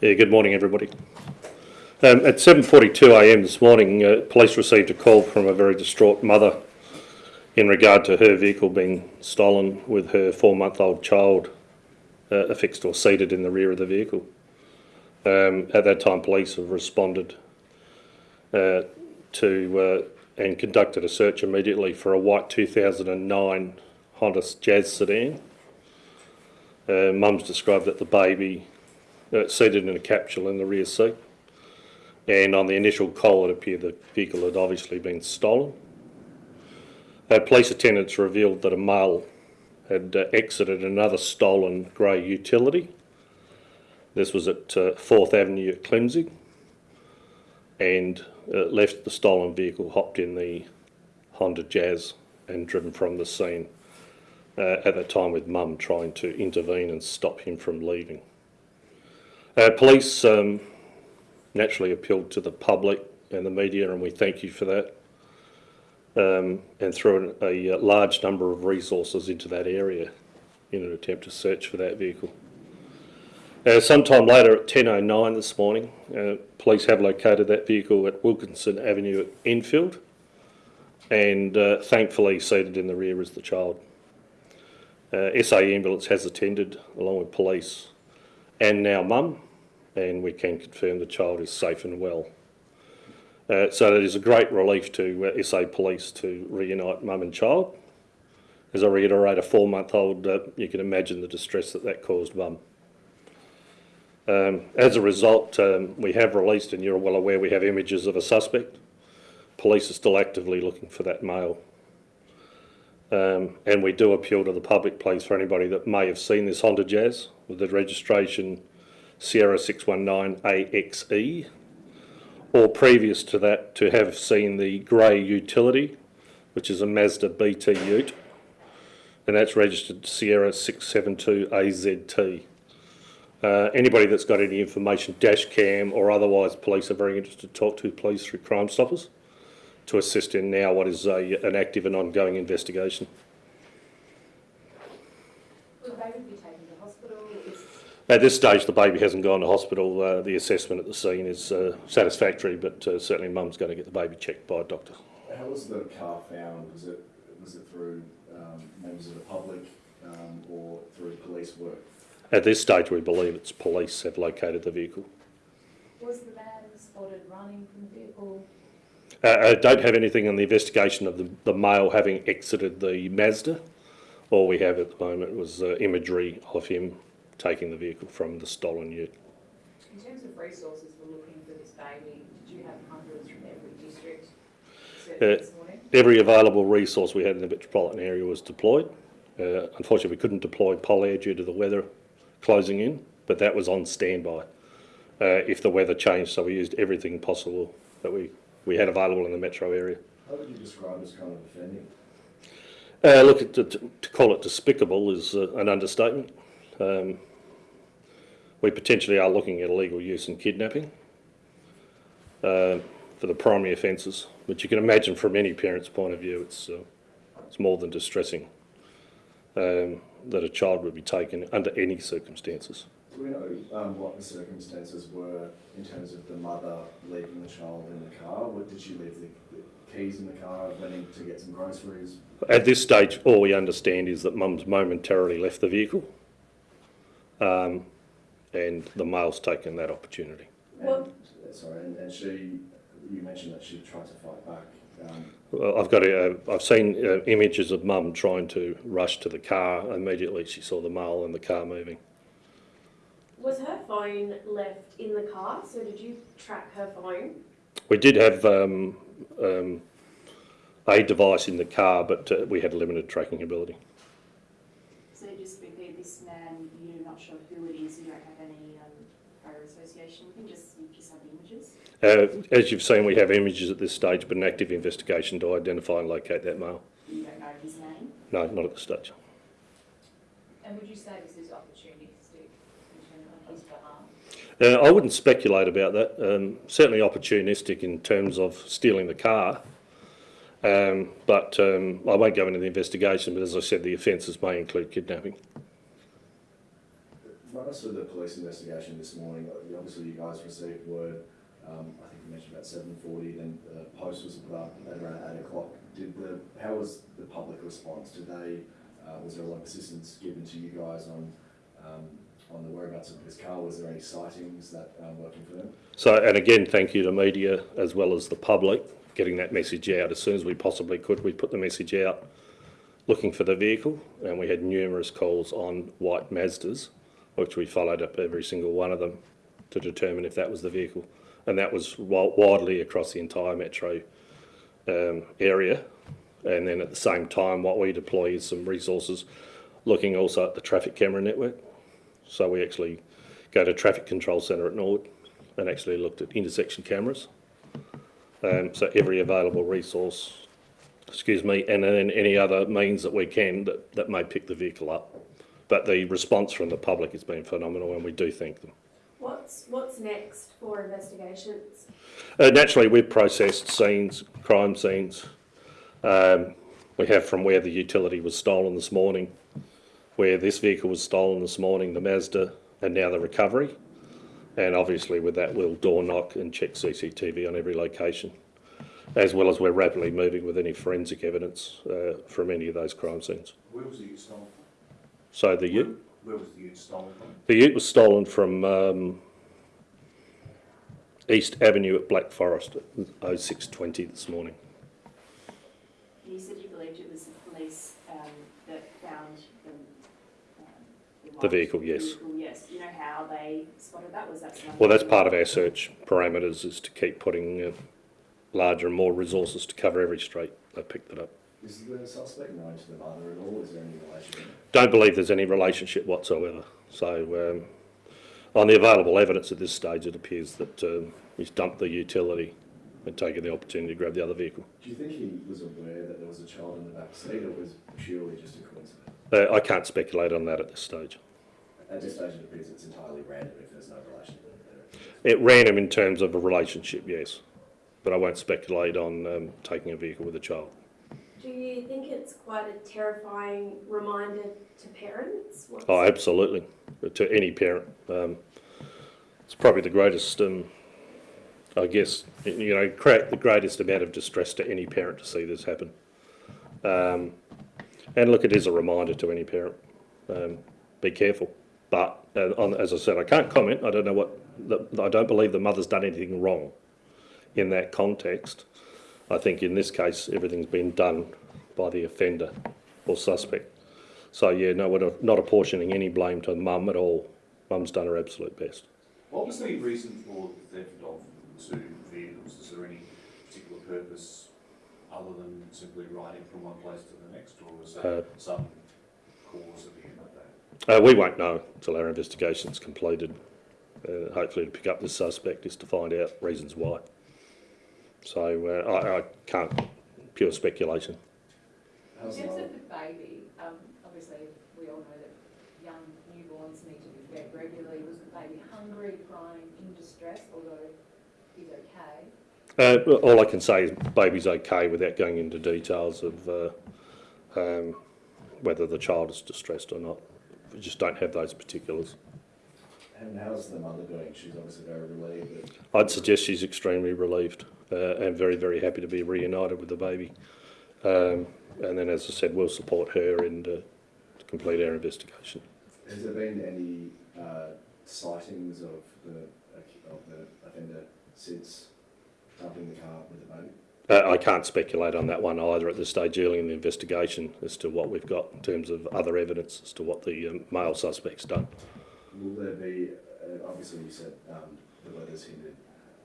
Yeah, good morning, everybody. Um, at 7.42am this morning, uh, police received a call from a very distraught mother in regard to her vehicle being stolen with her four-month-old child uh, affixed or seated in the rear of the vehicle. Um, at that time, police have responded uh, to uh, and conducted a search immediately for a white 2009 Honda Jazz sedan. Uh, Mum's described that the baby uh, seated in a capsule in the rear seat. And on the initial call, it appeared the vehicle had obviously been stolen. Uh, police attendants revealed that a male had uh, exited another stolen grey utility. This was at uh, 4th Avenue at Klemzig and uh, left the stolen vehicle, hopped in the Honda Jazz and driven from the scene. Uh, at that time with mum trying to intervene and stop him from leaving. Uh, police um, naturally appealed to the public and the media, and we thank you for that. Um, and threw a, a, large number of resources into that area in an attempt to search for that vehicle. Uh, sometime later at 10.09 this morning, uh, police have located that vehicle at Wilkinson Avenue at Enfield, and uh, thankfully seated in the rear is the child. Uh, SA ambulance has attended along with police and now mum and we can confirm the child is safe and well. Uh, so it is a great relief to uh, SA Police to reunite mum and child. As I reiterate, a four-month-old, uh, you can imagine the distress that that caused mum. Um, as a result, um, we have released, and you're well aware, we have images of a suspect. Police are still actively looking for that male. Um, and we do appeal to the public, please, for anybody that may have seen this Honda Jazz with the registration Sierra 619AXE, or previous to that to have seen the grey utility, which is a Mazda BT Ute, and that's registered Sierra 672AZT. Uh, anybody that's got any information, dash cam or otherwise, police are very interested to talk to police through Crime Stoppers to assist in now what is a, an active and ongoing investigation. Will the baby be taken to hospital? Is At this stage, the baby hasn't gone to hospital. Uh, the assessment at the scene is uh, satisfactory, but uh, certainly mum's going to get the baby checked by a doctor. How was the car found? Was it was it through um, members of the public um, or through police work? At this stage, we believe it's police have located the vehicle. was the man spotted running from the vehicle? Uh, I don't have anything on the investigation of the, the male having exited the Mazda. All we have at the moment was uh, imagery of him taking the vehicle from the stolen ute. In terms of resources for looking for this baby, did you have hundreds from every district Uh, this morning? Every available resource we had in the metropolitan area was deployed. Uh, unfortunately, we couldn't deploy Polair due to the weather closing in, but that was on standby uh, if the weather changed. So we used everything possible that we, we had available in the metro area. How would you describe this kind of offending? Uh, look, to, to call it despicable is uh, an understatement. Um, we potentially are looking at illegal use and kidnapping uh, for the primary offences, but you can imagine from any parent's point of view, it's, uh, it's more than distressing um, that a child would be taken under any circumstances. Do we know um, what the circumstances were in terms of the mother leaving the child in the car? What, did she leave the, the keys in the car, went in to get some groceries? At this stage, all we understand is that mum's momentarily left the vehicle um, and the male's taken that opportunity. And, sorry, and, and she, you mentioned that she tried to fight back. Um, Well, I've got a, I've seen uh, images of mum trying to rush to the car. Immediately she saw the male and the car moving. Was her phone left in the car? So did you track her phone? We did have um, um, a device in the car, but uh, we had limited tracking ability. So just quickly, this man, you're not sure who it is, you don't have any um, prior association with him, just, you just have the images? Uh, as you've seen, we have images at this stage, but an active investigation to identify and locate that male. You don't know his name? No, not at this stage. And would you say this is opportunistic in terms on his behalf? Uh, I wouldn't speculate about that. Um, certainly opportunistic in terms of stealing the car. Um, but um, I won't go into the investigation, but as I said, the offences may include kidnapping. run us through the police investigation this morning. Obviously, you guys received word, um, I think you mentioned about seven forty, then the post was put up at around eight o'clock. Did the, how was the public response? Did they, uh, was there a lot of assistance given to you guys on, um, on the whereabouts of this car? Was there any sightings that, um, working for them? So, and again, thank you to media as well as the public, getting that message out as soon as we possibly could. We put the message out looking for the vehicle, and we had numerous calls on white Mazdas, which we followed up every single one of them to determine if that was the vehicle. And that was widely across the entire metro um, area. And then at the same time, what we deploy is some resources looking also at the traffic camera network. So we actually go to Traffic Control Centre at Norwood and actually looked at intersection cameras. Um, so every available resource, excuse me, and then any other means that we can that, that may pick the vehicle up. But the response from the public has been phenomenal and we do thank them. What's, what's next for investigations? Uh, naturally, we've processed scenes, crime scenes. Um, we have from where the utility was stolen this morning, where this vehicle was stolen this morning, the Mazda, and now the recovery. And obviously, with that, we'll door knock and check CCTV on every location, as well as we're rapidly moving with any forensic evidence uh, from any of those crime scenes. Where was the ute stolen So the from? ute, Where was the ute stolen from? the ute was stolen from um, East Avenue at Black Forest at 0620 this morning. You said you believed it was the police um, that found the, um, The vehicle, yes. vehicle, yes. You know how they spotted that? Was that? Well, that's part of our search parameters is to keep putting uh, larger and more resources to cover every street. They picked it up. Is the suspect known to the mother at all? Is there any relationship? Don't believe there's any relationship whatsoever. So, um, on the available evidence at this stage, it appears that um, he's dumped the utility and taken the opportunity to grab the other vehicle. Do you think he was aware that there was a child in the back seat or was purely just a coincidence? Uh, I can't speculate on that at this stage. At this stage, it appears it's entirely random if there's no relationship there. It ran him in terms of a relationship, yes, but I won't speculate on um, taking a vehicle with a child. Do you think it's quite a terrifying reminder to parents? What's- Oh, absolutely. To any parent. Um, it's probably the greatest, um, I guess, you know, create the greatest amount of distress to any parent to see this happen. Um, and look, it is a reminder to any parent. Um, be careful. But uh, on, as I said, I can't comment. I don't know what. The, I don't believe the mother's done anything wrong in that context. I think in this case, everything's been done by the offender or suspect. So yeah, no, we're not- apportioning any blame to mum at all. Mum's done her absolute best. What was the reason for the theft of two vehicles? Is there any particular purpose other than simply riding from one place to the next, or was Uh, there some cause at the end of that? Uh, we won't know until our investigation's completed. Uh, hopefully to pick up the suspect is to find out reasons why. So uh, I, I can't, pure speculation. In terms of the baby, um, obviously, we all know that young newborns need to be fed regularly. Was the baby hungry, crying, in distress, although he's okay? Uh, all I can say is baby's okay without going into details of uh, um, whether the child is distressed or not. We just don't have those particulars. and how's the mother doing? She's obviously very relieved I'd suggest she's extremely relieved uh, and very, very happy to be reunited with the baby. Um, and then, as I said, we'll support her and uh, to complete our investigation. Has there been any uh, sightings of the of the offender since dumping the car with the baby? Uh, I can't speculate on that one either at this stage early in the investigation as to what we've got in terms of other evidence as to what the um, male suspect's done. Will there be? Uh, obviously, you said um, the weather's hindered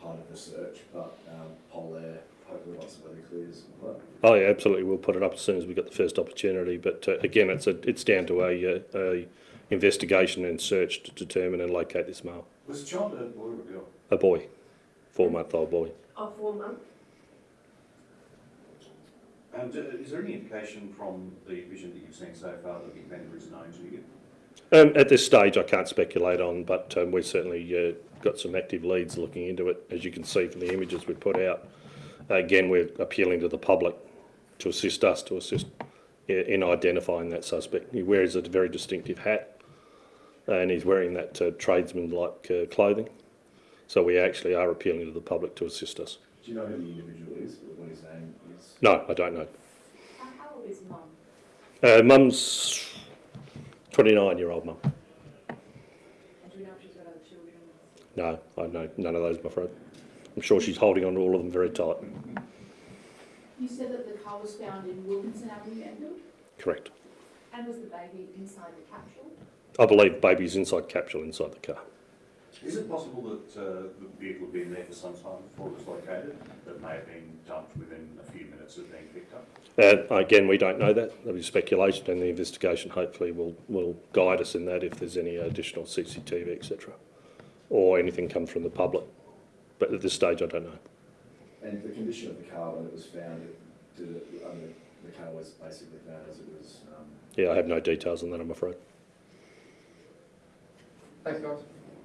part of the search, but um, Polair hopefully once the weather clears. Well, Oh yeah, absolutely. We'll put it up as soon as we get the first opportunity. But uh, again, it's a, it's down to a, uh, a investigation and search to determine and locate this male. Was the child a boy or a girl? A boy, four month old boy. Of four months? And uh, is there any indication from the vision that you've seen so far that the offender is known to you? Um, at this stage, I can't speculate on, but um, we've certainly uh, got some active leads looking into it, as you can see from the images we put out. Again, we're appealing to the public to assist us to assist in identifying that suspect. He wears a very distinctive hat, and he's wearing that uh, tradesman-like uh, clothing. So we actually are appealing to the public to assist us. Do you know who the individual is, or what his name is? No, I don't know. How, how old is mum? Uh, mum's 29-year-old mum. Do we know she's got other children? No, I know none of those, I'm afraid. I'm sure she's holding on to all of them very tight. You said that the car was found in Wilkinson Avenue, Enfield? Correct. And was the baby inside the capsule? I believe baby's inside capsule inside the car. Is it possible that uh, the vehicle had been there for some time before it was located, that may have been dumped within a few minutes of being picked up? Uh, again, we don't know that. There'll be speculation, and the investigation hopefully will, will guide us in that if there's any additional CCTV, etc., or anything come from the public. But at this stage, I don't know. And the condition of the car when it was found, it, did it, I mean, the car was basically found as it was, um, Yeah, I have no details on that, I'm afraid. Thanks, guys.